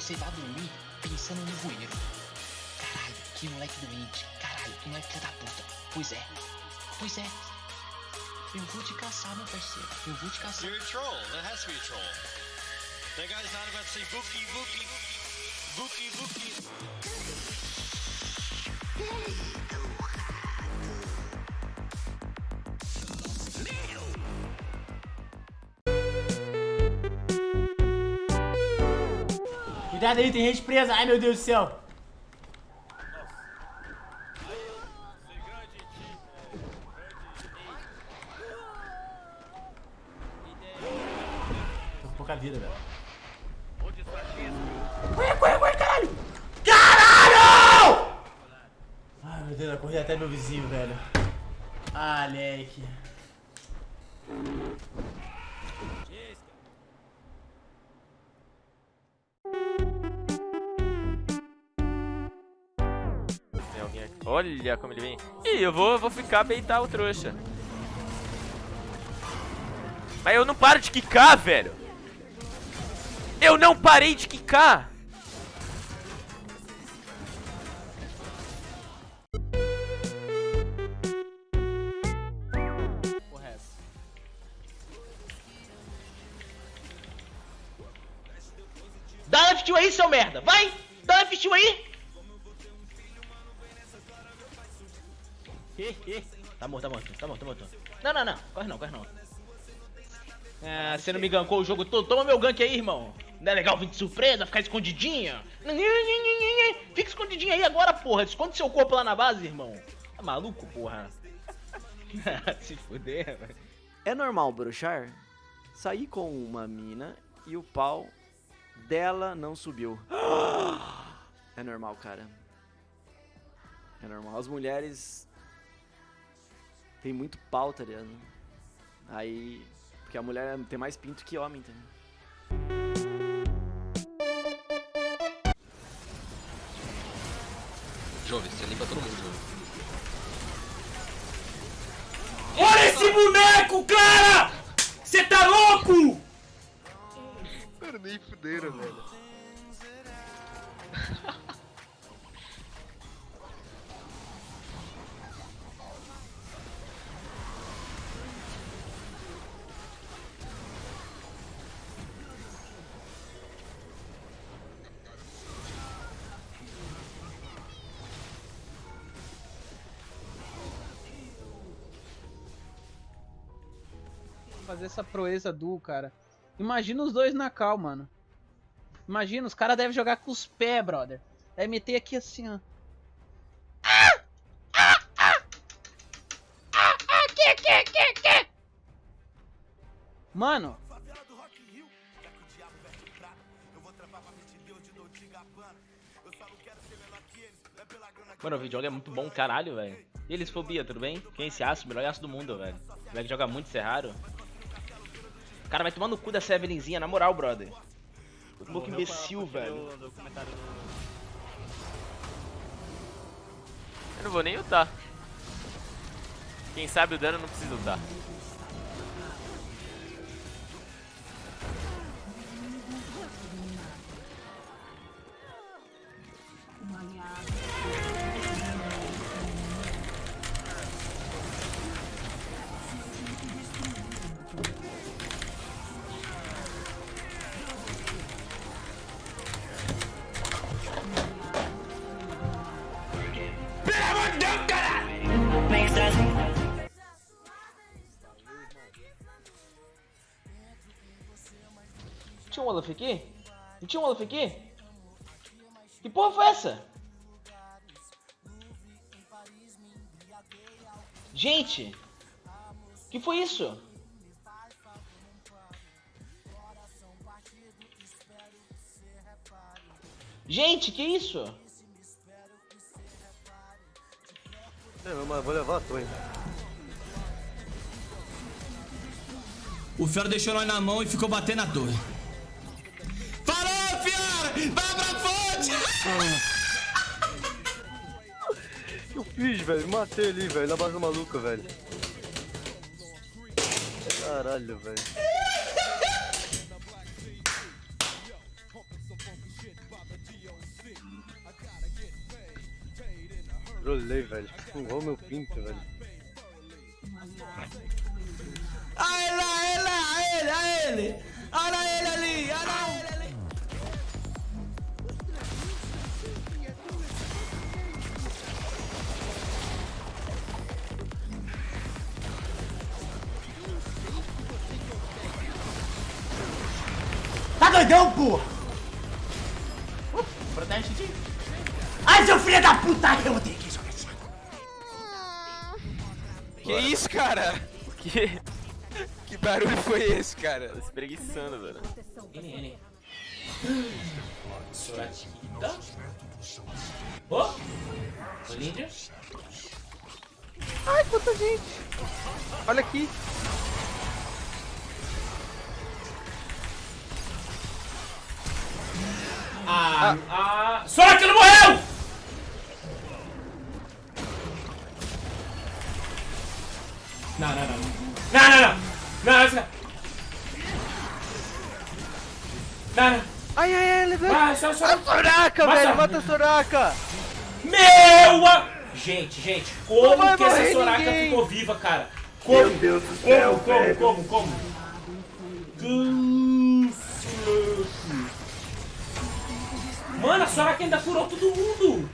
você vai dormir pensando no bueiro. Caralho, que moleque doente. Caralho, que moleque filho da puta. Pois é. Pois é. Eu vou te caçar, meu parceiro. Eu vou te caçar. You're a troll. That has to be a troll. That guy's not about to say Vuki, Vuki, Vuki, Vuki. Cuidado aí, tem gente presa. Ai, meu Deus do céu. Tô com pouca vida, velho. Corre, corre, corre, caralho! Caralho! Ai, meu Deus, eu corri até meu vizinho, velho. Ah. Olha como ele vem. Ih, eu vou, vou ficar beitar o trouxa. Mas eu não paro de quicar, velho. Eu não parei de quicar. Dá F2 aí, seu merda. Vai! Dá F2 aí! Ih, ih. Tá morto, tá morto, tá morto, tá morto. Não, não, não. Corre não, corre não. Ah, você não me gankou o jogo todo. Toma meu gank aí, irmão. Não é legal vir de surpresa, ficar escondidinha? Fica escondidinha aí agora, porra. Esconde seu corpo lá na base, irmão. Tá maluco, porra? Se fuder, velho. É normal bruxar? Sair com uma mina e o pau dela não subiu. É normal, cara. É normal. As mulheres tem muito pau, tá ligado? Aí. Porque a mulher tem mais pinto que homem também. Jove, você limpa todo mundo, Jove. Olha esse boneco, cara! Você tá louco? Mano, nem fuderam, velho. fazer essa proeza duo, cara. Imagina os dois na cal, mano. Imagina, os caras devem jogar com os pés, brother. Deve meter aqui assim, ó. Mano, Mano, o videogame é muito bom, caralho, velho. E eles, Fobia, tudo bem? Quem é esse aço? Melhor aço do mundo, velho. O moleque joga muito, isso é raro. O cara vai tomar no cu dessa Evelynzinha, na moral, brother. Que louco imbecil, velho. Eu não vou nem lutar. Quem sabe o dano não precisa lutar. Tinha um Olaf aqui? Não tinha um Olaf aqui? Que porra foi essa? Gente! Que foi isso? Gente, que isso? Não, mas vou levar a torre. O Fiora deixou nós na mão e ficou batendo na torre. que eu fiz, velho? Matei ele, velho, na base maluca, velho. Caralho, velho. Trolei, velho. Furrou meu pinto, velho. Olha ele, olha ele, olha ele! Olha ele ali, olha ele! Doidão, porra? Uh, Protege, tio. Ai, seu filho da puta! Eu odeio que jogar esse Que isso, cara? Que? Que barulho foi esse, cara? Tô espreguiçando, velho. N, N. Soratinho. Ô! Olímpia. Ai, quanta gente! Olha aqui. Ah, ah. Não morreu! Não, não, não. Não, não, não. Não, não, não. Não, não. Ai, ai, ai, levanta. Ah, só. Soraka, velho, mata a Soraka! Meu! a- Gente, gente, como que essa Soraka ninguém. ficou viva, cara? Como? Meu Deus do céu, como, como, como, como? Isso, Mano, a Soraka ainda curou todo mundo!